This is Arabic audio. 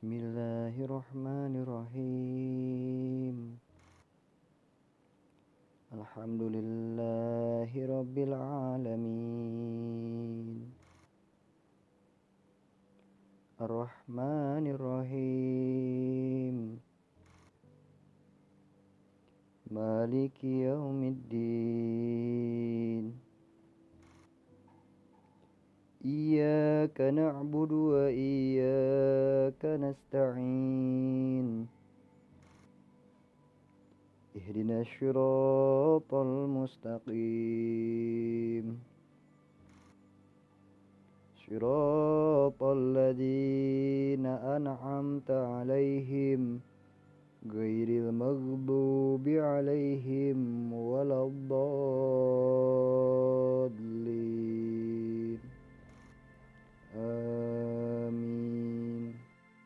بسم الله الرحمن الرحيم. الحمد لله رب العالمين. الرحمن الرحيم. مالك يوم الدين. نعبد وإياك نستعين. اهدنا الصراط المستقيم. صراط الذين أنعمت عليهم غير المغضوب